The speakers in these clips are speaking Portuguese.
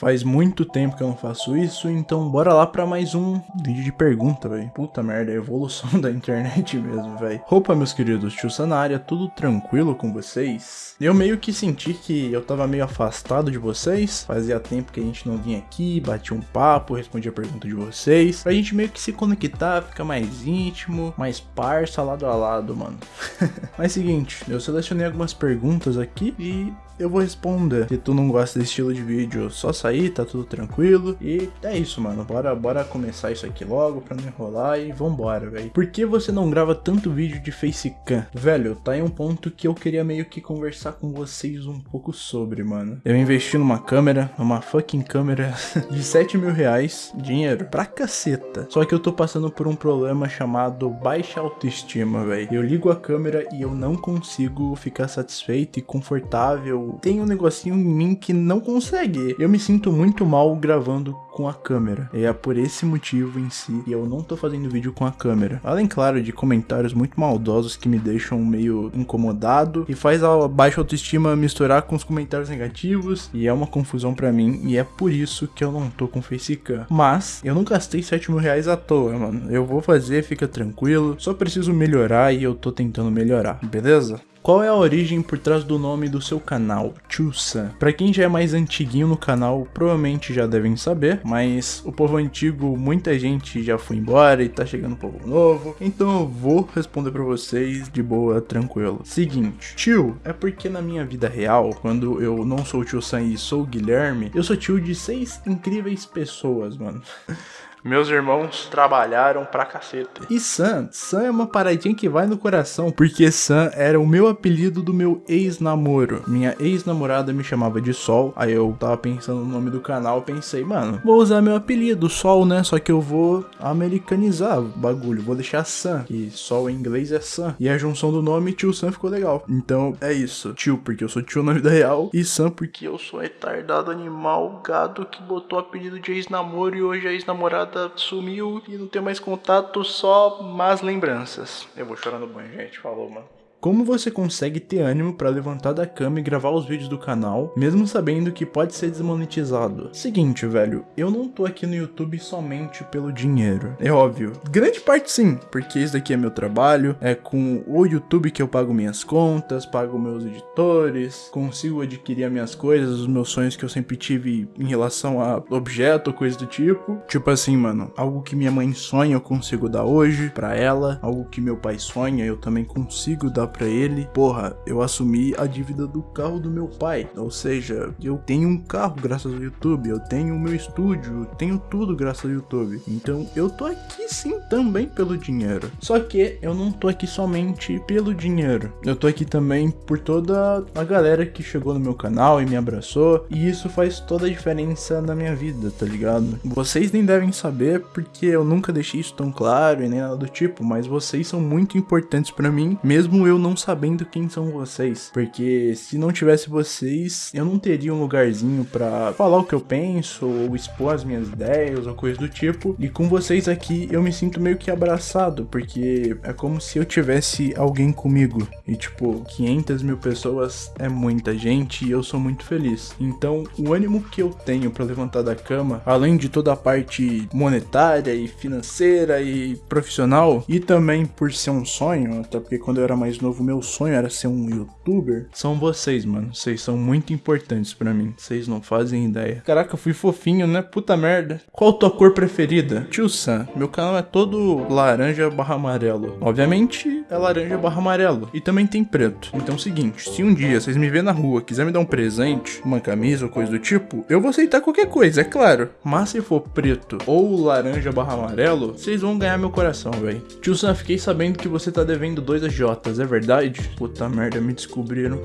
Faz muito tempo que eu não faço isso, então bora lá pra mais um vídeo de pergunta, velho. Puta merda, a evolução da internet mesmo, velho. Opa, meus queridos, tio Sanária, tudo tranquilo com vocês? Eu meio que senti que eu tava meio afastado de vocês, fazia tempo que a gente não vinha aqui, batia um papo, respondia a pergunta de vocês, pra gente meio que se conectar, ficar mais íntimo, mais parça lado a lado, mano. Mas seguinte, eu selecionei algumas perguntas aqui e eu vou responder. Se tu não gosta desse estilo de vídeo, só sair, tá tudo tranquilo. E é isso, mano. Bora, bora começar isso aqui logo pra não enrolar e vambora, velho. Por que você não grava tanto vídeo de facecam? Velho, tá em um ponto que eu queria meio que conversar com vocês um pouco sobre, mano. Eu investi numa câmera, numa fucking câmera de 7 mil reais. Dinheiro pra caceta. Só que eu tô passando por um problema chamado baixa autoestima, velho. Eu ligo a câmera e eu não consigo ficar satisfeito e confortável tem um negocinho em mim que não consegue. Eu me sinto muito mal gravando com a câmera. É por esse motivo em si que eu não tô fazendo vídeo com a câmera. Além, claro, de comentários muito maldosos que me deixam meio incomodado e faz a baixa autoestima misturar com os comentários negativos e é uma confusão para mim e é por isso que eu não tô com facecam. Mas eu não gastei 7 mil reais à toa, mano. Eu vou fazer, fica tranquilo. Só preciso melhorar e eu tô tentando melhorar, beleza? Qual é a origem por trás do nome do seu canal, Chusa? Para quem já é mais antiguinho no canal, provavelmente já devem saber, mas o povo antigo, muita gente já foi embora e tá chegando um povo novo, então eu vou responder para vocês de boa, tranquilo. Seguinte, tio é porque na minha vida real, quando eu não sou o tio Sam e sou o Guilherme, eu sou tio de seis incríveis pessoas, mano. Meus irmãos trabalharam pra caceta. E Sam, Sam é uma paradinha que vai no coração, porque Sam era o meu apelido do meu ex-namoro. Minha ex-namorada me chamava de Sol, aí eu tava pensando no nome do canal, pensei, mano, vou usar meu apelido, Sol, né? Só que eu vou americanizar o bagulho, vou deixar Sam, que Sol em inglês é Sam. E a junção do nome tio Sam ficou legal. Então é isso, tio porque eu sou tio na vida real, e Sam porque eu sou retardado animal, gado que botou apelido de ex-namoro e hoje a ex-namorada sumiu e não tem mais contato, só más lembranças. Eu vou chorar no banho, gente. Falou, mano. Como você consegue ter ânimo para levantar da cama e gravar os vídeos do canal, mesmo sabendo que pode ser desmonetizado? Seguinte, velho, eu não tô aqui no YouTube somente pelo dinheiro. É óbvio. Grande parte sim, porque isso daqui é meu trabalho, é com o YouTube que eu pago minhas contas, pago meus editores, consigo adquirir as minhas coisas, os meus sonhos que eu sempre tive em relação a objeto, coisa do tipo. Tipo assim, mano, algo que minha mãe sonha eu consigo dar hoje para ela, algo que meu pai sonha eu também consigo dar para ele, porra, eu assumi a dívida do carro do meu pai. Ou seja, eu tenho um carro graças ao YouTube, eu tenho o meu estúdio, eu tenho tudo graças ao YouTube. Então eu tô aqui sim também pelo dinheiro. Só que eu não tô aqui somente pelo dinheiro. Eu tô aqui também por toda a galera que chegou no meu canal e me abraçou. E isso faz toda a diferença na minha vida, tá ligado? Vocês nem devem saber porque eu nunca deixei isso tão claro e nem nada do tipo, mas vocês são muito importantes para mim, mesmo eu não sabendo quem são vocês. Porque se não tivesse vocês, eu não teria um lugarzinho para falar o que eu penso, ou expor as minhas ideias, ou coisa do tipo. E com vocês aqui, eu me sinto meio que abraçado, porque é como se eu tivesse alguém comigo. E tipo, 500 mil pessoas é muita gente e eu sou muito feliz. Então, o ânimo que eu tenho para levantar da cama, além de toda a parte monetária e financeira e profissional, e também por ser um sonho, até porque quando eu era mais novo novo, meu sonho era ser um youtuber, são vocês, mano. Vocês são muito importantes para mim. Vocês não fazem ideia. Caraca, eu fui fofinho, né? Puta merda. Qual tua cor preferida? Tio Sam, meu canal é todo laranja barra amarelo. Obviamente é laranja barra amarelo. E também tem preto. Então é o seguinte, se um dia vocês me verem na rua, quiser me dar um presente, uma camisa ou coisa do tipo, eu vou aceitar qualquer coisa, é claro. Mas se for preto ou laranja barra amarelo, vocês vão ganhar meu coração, velho. Tio Sam, fiquei sabendo que você tá devendo dois agiotas, é verdade? Verdade? Puta merda, me descobriram.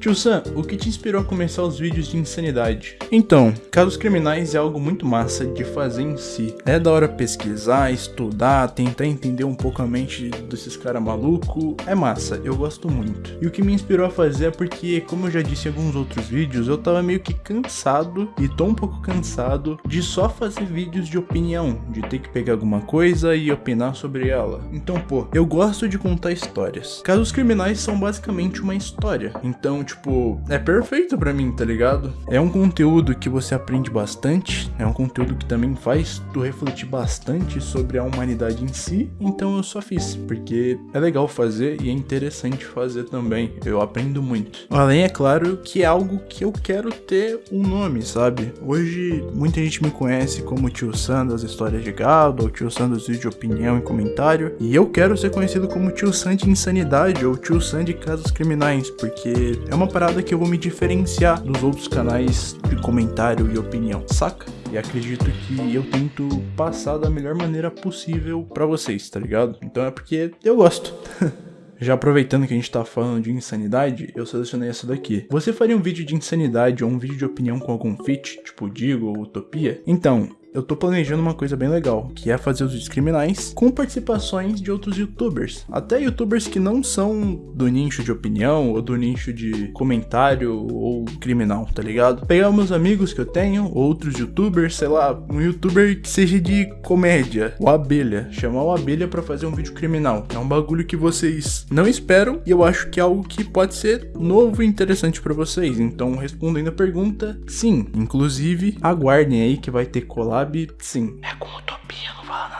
Tio Sam, o que te inspirou a começar os vídeos de insanidade? Então, casos criminais é algo muito massa de fazer em si. É da hora pesquisar, estudar, tentar entender um pouco a mente desses caras malucos. É massa, eu gosto muito. E o que me inspirou a fazer é porque, como eu já disse em alguns outros vídeos, eu tava meio que cansado, e tô um pouco cansado, de só fazer vídeos de opinião, de ter que pegar alguma coisa e opinar sobre ela. Então, pô, eu gosto de contar histórias. Casos criminais são basicamente uma história. Então, tipo, é perfeito para mim, tá ligado? É um conteúdo que você aprende bastante, é um conteúdo que também faz tu refletir bastante sobre a humanidade em si, então eu só fiz, porque é legal fazer e é interessante fazer também. Eu aprendo muito. Além, é claro, que é algo que eu quero ter um nome, sabe? Hoje, muita gente me conhece como Tio Sam das histórias de gado, ou Tio Sam dos vídeos de opinião e comentário, e eu quero ser conhecido como Tio Sam de insanidade ou Tio Sam de casos criminais, porque é uma parada que eu vou me diferenciar dos outros canais de comentário e opinião, saca? E acredito que eu tento passar da melhor maneira possível para vocês, tá ligado? Então é porque eu gosto. Já aproveitando que a gente tá falando de insanidade, eu selecionei essa daqui. Você faria um vídeo de insanidade ou um vídeo de opinião com algum feat, tipo Digo ou Utopia? Então, eu tô planejando uma coisa bem legal, que é fazer os vídeos criminais com participações de outros youtubers. Até youtubers que não são do nicho de opinião ou do nicho de comentário ou criminal, tá ligado? Pegar meus amigos que eu tenho, outros youtubers, sei lá, um youtuber que seja de comédia, o Abelha, chamar o Abelha para fazer um vídeo criminal. É um bagulho que vocês não esperam e eu acho que é algo que pode ser novo e interessante para vocês. Então, respondendo a pergunta, sim. Inclusive, aguardem aí que vai ter collab sabe, sim. É com utopia, não fala nada.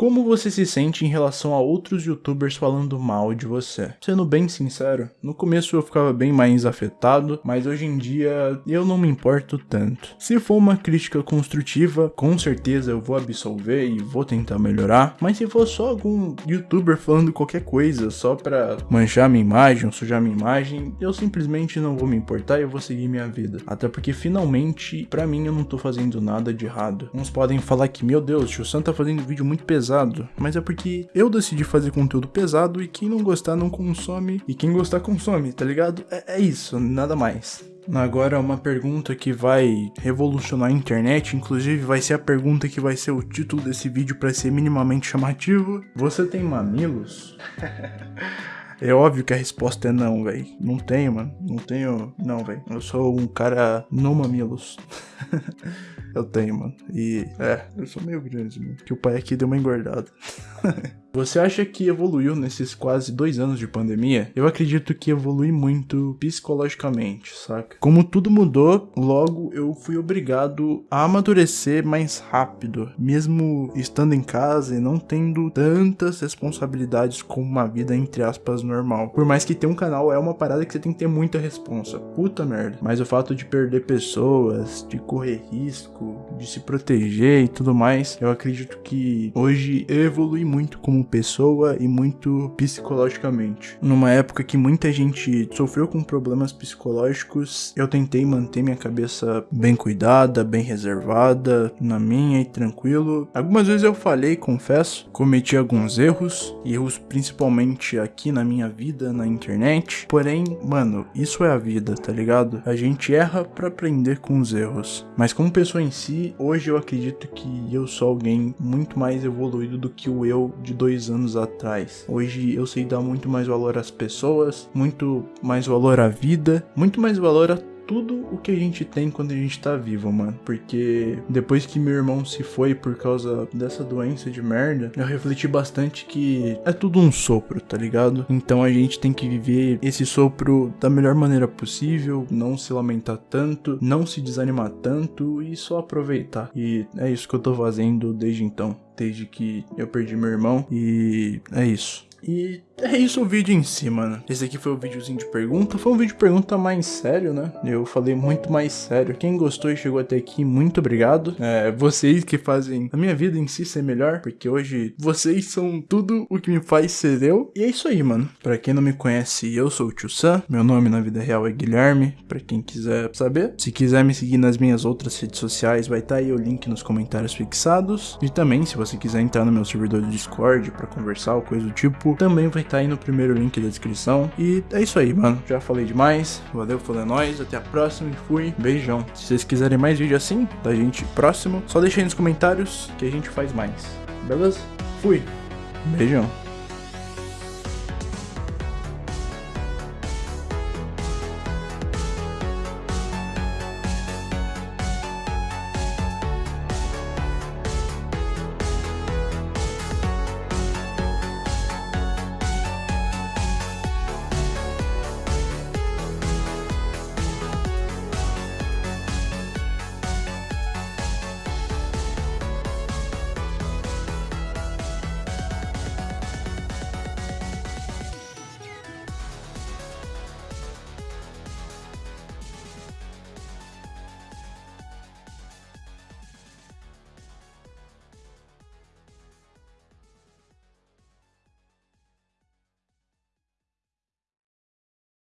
Como você se sente em relação a outros youtubers falando mal de você? Sendo bem sincero, no começo eu ficava bem mais afetado, mas hoje em dia eu não me importo tanto. Se for uma crítica construtiva, com certeza eu vou absolver e vou tentar melhorar, mas se for só algum youtuber falando qualquer coisa só pra manchar minha imagem ou sujar minha imagem, eu simplesmente não vou me importar e eu vou seguir minha vida. Até porque finalmente, pra mim, eu não tô fazendo nada de errado. Uns podem falar que, meu Deus, o Sam tá fazendo vídeo muito pesado pesado, mas é porque eu decidi fazer conteúdo pesado e quem não gostar não consome, e quem gostar consome, tá ligado? É, é isso, nada mais. Agora uma pergunta que vai revolucionar a internet, inclusive vai ser a pergunta que vai ser o título desse vídeo para ser minimamente chamativo. Você tem mamilos? É óbvio que a resposta é não, velho. Não tenho, mano. Não tenho. Não, velho. Eu sou um cara não mamilos. eu tenho, mano. E é, eu sou meio grande, mano. Que o pai aqui deu uma engordada. Você acha que evoluiu nesses quase dois anos de pandemia? Eu acredito que evolui muito psicologicamente, saca? Como tudo mudou, logo eu fui obrigado a amadurecer mais rápido, mesmo estando em casa e não tendo tantas responsabilidades como uma vida entre aspas normal. Por mais que ter um canal é uma parada que você tem que ter muita responsa. Puta merda. Mas o fato de perder pessoas, de correr risco, de se proteger e tudo mais, eu acredito que hoje eu evolui muito como pessoa e muito psicologicamente. Numa época que muita gente sofreu com problemas psicológicos, eu tentei manter minha cabeça bem cuidada, bem reservada, na minha e tranquilo. Algumas vezes eu falhei, confesso, cometi alguns erros, erros principalmente aqui na minha vida, na internet. Porém, mano, isso é a vida, tá ligado? A gente erra para aprender com os erros. Mas como pessoa em si, hoje eu acredito que eu sou alguém muito mais evoluído do que o eu de dois anos atrás. Hoje eu sei dar muito mais valor às pessoas, muito mais valor à vida, muito mais valor a tudo o que a gente tem quando a gente tá vivo, mano. Porque depois que meu irmão se foi por causa dessa doença de merda, eu refleti bastante que é tudo um sopro, tá ligado? Então a gente tem que viver esse sopro da melhor maneira possível, não se lamentar tanto, não se desanimar tanto e só aproveitar. E é isso que eu tô fazendo desde então, desde que eu perdi meu irmão. E é isso. E é isso o vídeo em si, mano. Esse aqui foi o videozinho de pergunta. Foi um vídeo de pergunta mais sério, né? Eu falei muito mais sério. Quem gostou e chegou até aqui, muito obrigado. É, vocês que fazem a minha vida em si ser melhor, porque hoje vocês são tudo o que me faz ser eu. E é isso aí, mano. Pra quem não me conhece, eu sou o Tio Sam. Meu nome na vida real é Guilherme, pra quem quiser saber. Se quiser me seguir nas minhas outras redes sociais, vai estar tá aí o link nos comentários fixados. E também, se você quiser entrar no meu servidor do Discord pra conversar ou coisa do tipo, também vai tá aí no primeiro link da descrição. E é isso aí, mano. Já falei demais. Valeu, falou é nóis. Até a próxima e fui. Beijão. Se vocês quiserem mais vídeo assim, da gente próximo, só deixa aí nos comentários que a gente faz mais. Beleza? Fui. Beijão.